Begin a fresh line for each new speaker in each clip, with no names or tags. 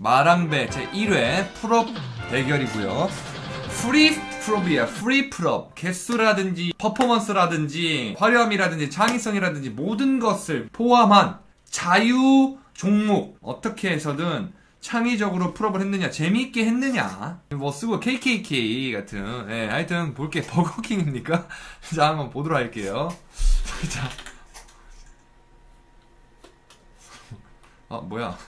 마랑배 제 1회 pull-up 대결이고요. free pull-up이야. Free pull-up. 개수라든지 퍼포먼스라든지 화려함이라든지 창의성이라든지 모든 것을 포함한 자유 종목 어떻게 해서든 창의적으로 pull-up을 했느냐 재미있게 했느냐 뭐 쓰고 KKK 같은 예, 하여튼 볼게 버거킹입니까? 자 한번 보도록 할게요 자. 아 뭐야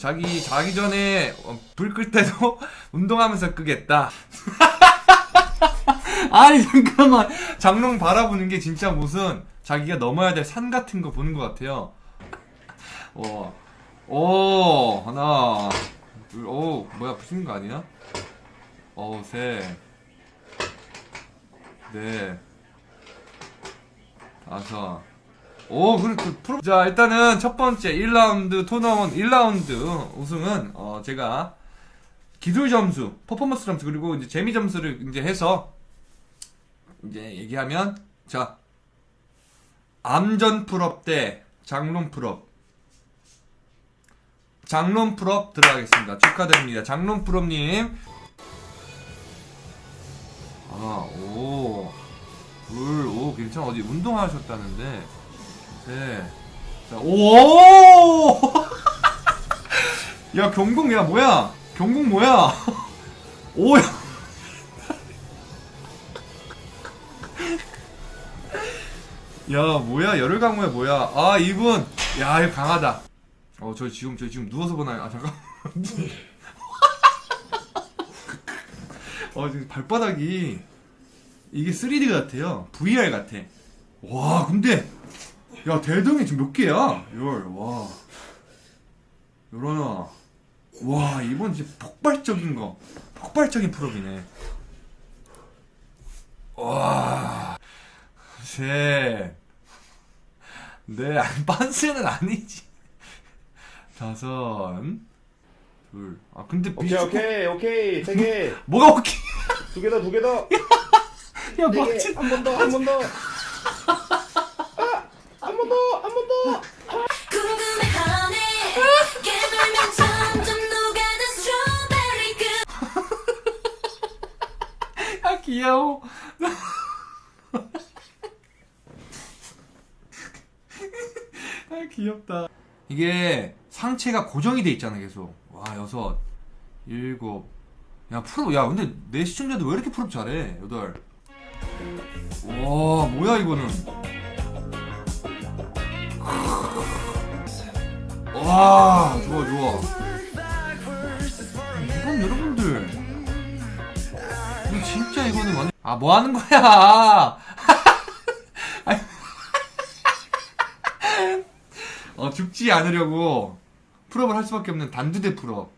자기 자기 전에 어, 불끌 때도 운동하면서 끄겠다. 아니 잠깐만 장롱 바라보는 게 진짜 무슨 자기가 넘어야 될 산 같은 거 보는 것 같아요. 어, 오 하나, 둘, 오 뭐야 부수는 거 아니야? 어 셋, 넷, 다섯. 오, 그래, 그, 프로. 자, 일단은 첫 번째 1라운드 토너먼트 1라운드 우승은, 어, 제가 기술 점수, 퍼포먼스 점수, 그리고 이제 재미 점수를 이제 해서, 이제 얘기하면, 자, 암전 pull-up 대 장롱 pull-up. 장롱 pull-up 들어가겠습니다. 축하드립니다. 장롱 pull-up님. 아, 오. 둘, 오, 괜찮아. 어디 운동하셨다는데. 네. 자, 오! 야, 경공, 야, 뭐야? 경공 뭐야? 오, 야. 야, 뭐야? 열혈 강호야, 뭐야? 아, 이분. 야, 이거 강하다. 어, 저 지금, 저 지금 누워서 보나요? 아, 잠깐. 어, 지금 발바닥이. 이게 3D 같아요. VR 같아. 와, 근데. 야 대등이 지금 몇 개야? 열, 와. 열하나. 와 이번 진짜 폭발적인 거. 폭발적인 프로이네. 와. 셋. 네, 아니, 빤스는 아니지. 다섯. 둘. 아 근데
오케이
비슷-
오케이 오케이 세 개.
뭐가 오케이?
두 개 더 두 개 더. 야네
뭐지?
개. 한번 더 한 번 더.
귀엽다. 이게 상체가 고정이 돼 있잖아 계속. 와 여섯, 일곱. 야 프로 야 근데 내 시청자들 왜 이렇게 프로 잘해? 여덟. 와 뭐야 이거는. 와 좋아 좋아. 이건 여러분들. 진짜 이거는 완전 아 뭐 하는 거야? 아니. 어 죽지 않으려고 pull-up을 할 수밖에 없는 단두대 pull-up.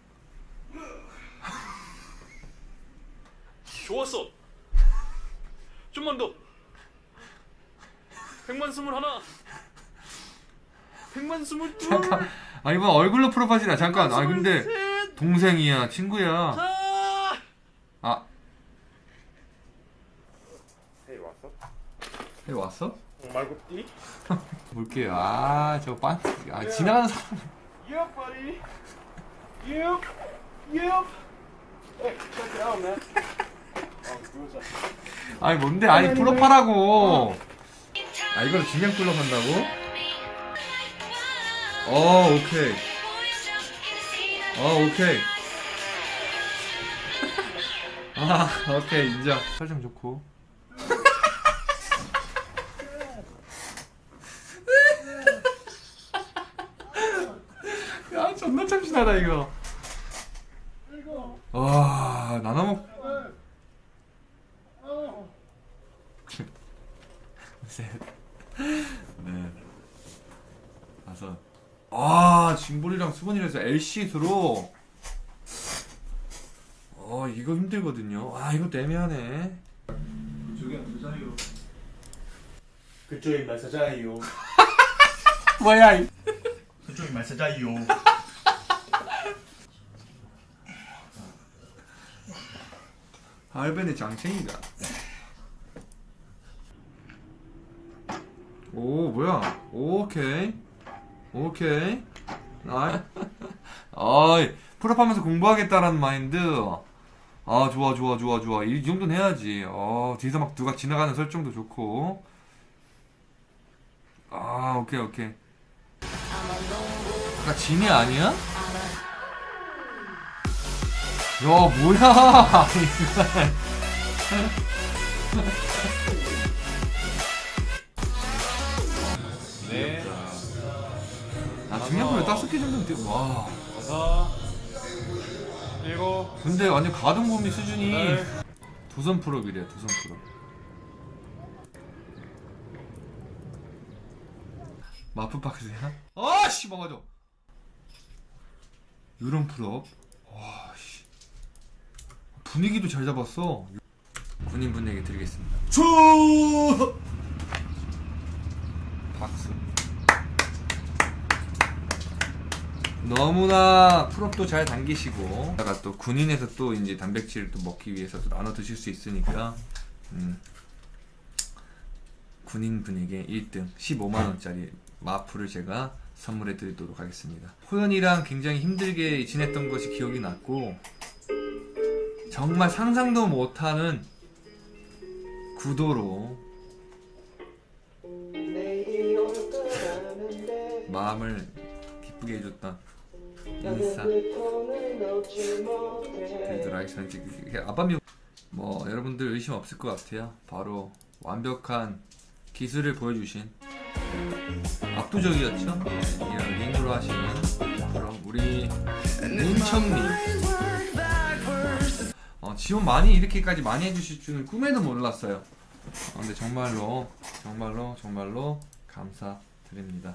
좋았어. 좀만 더. 백만 스물 하나. 백만 스물 둘.
잠깐. 아 이번 얼굴로 pull-up 하시나 잠깐. 아 근데
셋.
동생이야 친구야.
아.
아
헤이 왔어?
여기 왔어?
어, 말고 띠?
볼게요. 아 저 빤. 아 지나가는 사람.
Yup, buddy. Yup. Yup. Hey, check it out, man.
아니 뭔데? 아니 풀업하라고. 아 이걸 그냥 풀업한다고? 어 오케이. 어 오케이. 아 오케이 인정. 설정 좋고. 야 존나 참 신하다 이거. 와 나눠 먹. 셋, 넷, 다섯. 아, 짐볼이랑 수건이라서 LC수로. 어, 이거 힘들거든요. 아, 이거 애매하네.
그쪽이 마사자이요.
뭐야, 이.
그쪽이 마사자이요.
알벤의 장챙이가. 오, 뭐야. 오케이. 오케이. 나이. 아이, 풀업하면서 공부하겠다라는 마인드. 아, 좋아, 좋아, 좋아, 좋아. 이 정도는 해야지. 어, 뒤에서 막 누가 지나가는 설정도 좋고. 아, 오케이, 오케이. 아까 진이 아니야? 야, 뭐야!
네.
아, 중량표에 다섯 개 정도면 돼. 와.
여섯. 일곱.
근데 완전 가동범위 수준이
네.
도선 프로이래요 도선 프로 마프 박스야? 아씨 막아줘 요런 프로 분위기도 잘 잡았어. 군인 분에게 드리겠습니다.
주
박수. 너무나 풀업도 잘 당기시고. 다가 또 군인에서 또 이제 단백질을 또 먹기 위해서 또 나눠 드실 수 있으니까 음, 군인 분에게 1등 15만 원짜리 마프를 제가 선물해 드리도록 하겠습니다. 호연이랑 굉장히 힘들게 지냈던 것이 기억이 났고 정말 상상도 못하는 구도로 마음을 기쁘게 해줬던 드리도록 하겠습니다. 이게 아밤이 뭐 여러분들 의심 없을 것 같아요. 바로 완벽한 기술을 보여주신 압도적이었죠. 네, 이런 링으로 하시는 그럼 우리 문청님 어, 지원 많이 이렇게까지 많이 해주실 줄은 꿈에도 몰랐어요. 어, 근데 정말로 정말로 정말로 감사드립니다.